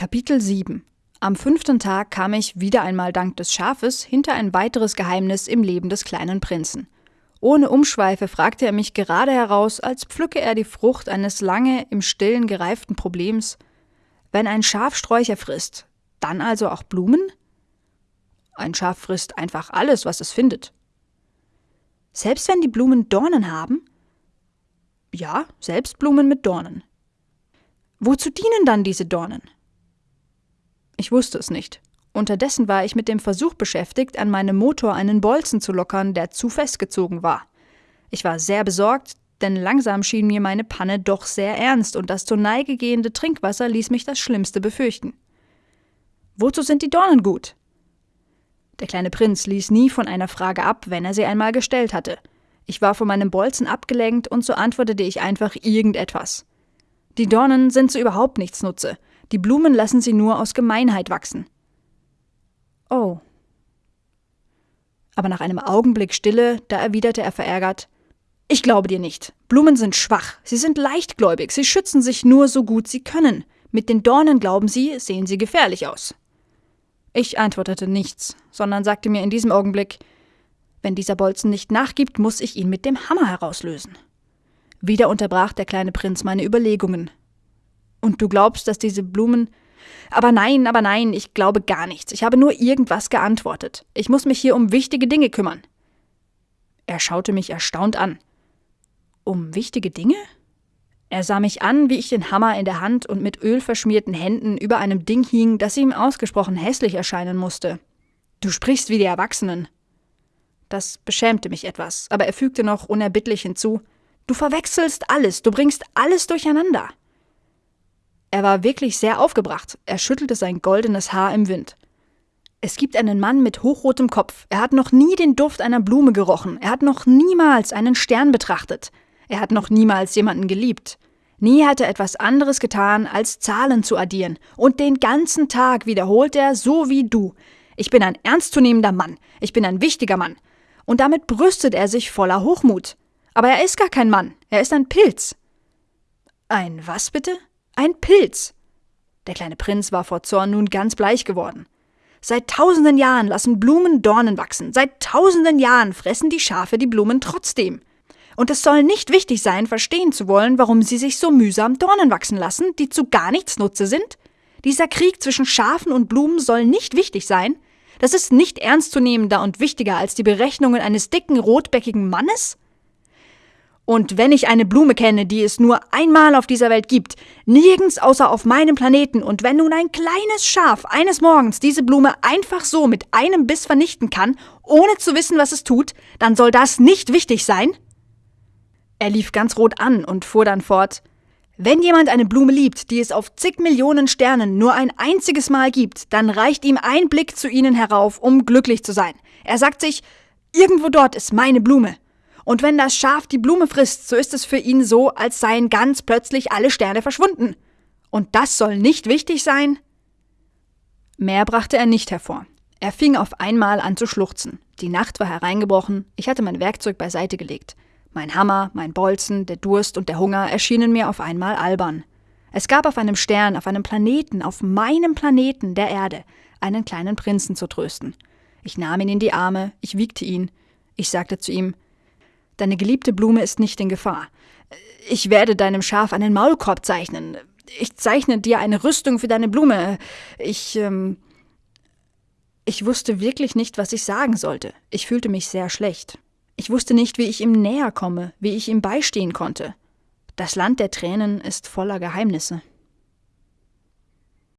Kapitel 7 Am fünften Tag kam ich, wieder einmal dank des Schafes, hinter ein weiteres Geheimnis im Leben des kleinen Prinzen. Ohne Umschweife fragte er mich gerade heraus, als pflücke er die Frucht eines lange im Stillen gereiften Problems. Wenn ein Schaf Sträucher frisst, dann also auch Blumen? Ein Schaf frisst einfach alles, was es findet. Selbst wenn die Blumen Dornen haben? Ja, selbst Blumen mit Dornen. Wozu dienen dann diese Dornen? Ich wusste es nicht. Unterdessen war ich mit dem Versuch beschäftigt, an meinem Motor einen Bolzen zu lockern, der zu festgezogen war. Ich war sehr besorgt, denn langsam schien mir meine Panne doch sehr ernst und das zur Neige gehende Trinkwasser ließ mich das Schlimmste befürchten. Wozu sind die Dornen gut? Der kleine Prinz ließ nie von einer Frage ab, wenn er sie einmal gestellt hatte. Ich war von meinem Bolzen abgelenkt und so antwortete ich einfach irgendetwas. Die Dornen sind zu überhaupt nichts Nutze. Die Blumen lassen sie nur aus Gemeinheit wachsen. Oh. Aber nach einem Augenblick Stille, da erwiderte er verärgert Ich glaube dir nicht. Blumen sind schwach, sie sind leichtgläubig, sie schützen sich nur so gut sie können. Mit den Dornen glauben sie, sehen sie gefährlich aus. Ich antwortete nichts, sondern sagte mir in diesem Augenblick Wenn dieser Bolzen nicht nachgibt, muss ich ihn mit dem Hammer herauslösen. Wieder unterbrach der kleine Prinz meine Überlegungen. Und du glaubst, dass diese Blumen. Aber nein, aber nein, ich glaube gar nichts. Ich habe nur irgendwas geantwortet. Ich muss mich hier um wichtige Dinge kümmern. Er schaute mich erstaunt an. Um wichtige Dinge? Er sah mich an, wie ich den Hammer in der Hand und mit Öl verschmierten Händen über einem Ding hing, das ihm ausgesprochen hässlich erscheinen musste. Du sprichst wie die Erwachsenen. Das beschämte mich etwas, aber er fügte noch unerbittlich hinzu Du verwechselst alles, du bringst alles durcheinander. Er war wirklich sehr aufgebracht. Er schüttelte sein goldenes Haar im Wind. Es gibt einen Mann mit hochrotem Kopf. Er hat noch nie den Duft einer Blume gerochen. Er hat noch niemals einen Stern betrachtet. Er hat noch niemals jemanden geliebt. Nie hat er etwas anderes getan, als Zahlen zu addieren. Und den ganzen Tag wiederholt er, so wie du. Ich bin ein ernstzunehmender Mann. Ich bin ein wichtiger Mann. Und damit brüstet er sich voller Hochmut. Aber er ist gar kein Mann. Er ist ein Pilz. Ein was bitte? Ein Pilz. Der kleine Prinz war vor Zorn nun ganz bleich geworden. Seit tausenden Jahren lassen Blumen Dornen wachsen. Seit tausenden Jahren fressen die Schafe die Blumen trotzdem. Und es soll nicht wichtig sein, verstehen zu wollen, warum sie sich so mühsam Dornen wachsen lassen, die zu gar nichts Nutze sind? Dieser Krieg zwischen Schafen und Blumen soll nicht wichtig sein? Das ist nicht ernstzunehmender und wichtiger als die Berechnungen eines dicken, rotbäckigen Mannes? Und wenn ich eine Blume kenne, die es nur einmal auf dieser Welt gibt, nirgends außer auf meinem Planeten, und wenn nun ein kleines Schaf eines Morgens diese Blume einfach so mit einem Biss vernichten kann, ohne zu wissen, was es tut, dann soll das nicht wichtig sein? Er lief ganz rot an und fuhr dann fort Wenn jemand eine Blume liebt, die es auf zig Millionen Sternen nur ein einziges Mal gibt, dann reicht ihm ein Blick zu ihnen herauf, um glücklich zu sein. Er sagt sich Irgendwo dort ist meine Blume. Und wenn das Schaf die Blume frisst, so ist es für ihn so, als seien ganz plötzlich alle Sterne verschwunden. Und das soll nicht wichtig sein? Mehr brachte er nicht hervor. Er fing auf einmal an zu schluchzen. Die Nacht war hereingebrochen, ich hatte mein Werkzeug beiseite gelegt. Mein Hammer, mein Bolzen, der Durst und der Hunger erschienen mir auf einmal albern. Es gab auf einem Stern, auf einem Planeten, auf meinem Planeten, der Erde, einen kleinen Prinzen zu trösten. Ich nahm ihn in die Arme, ich wiegte ihn. Ich sagte zu ihm, Deine geliebte Blume ist nicht in Gefahr. Ich werde deinem Schaf einen Maulkorb zeichnen. Ich zeichne dir eine Rüstung für deine Blume. Ich, ähm. Ich wusste wirklich nicht, was ich sagen sollte. Ich fühlte mich sehr schlecht. Ich wusste nicht, wie ich ihm näher komme, wie ich ihm beistehen konnte. Das Land der Tränen ist voller Geheimnisse.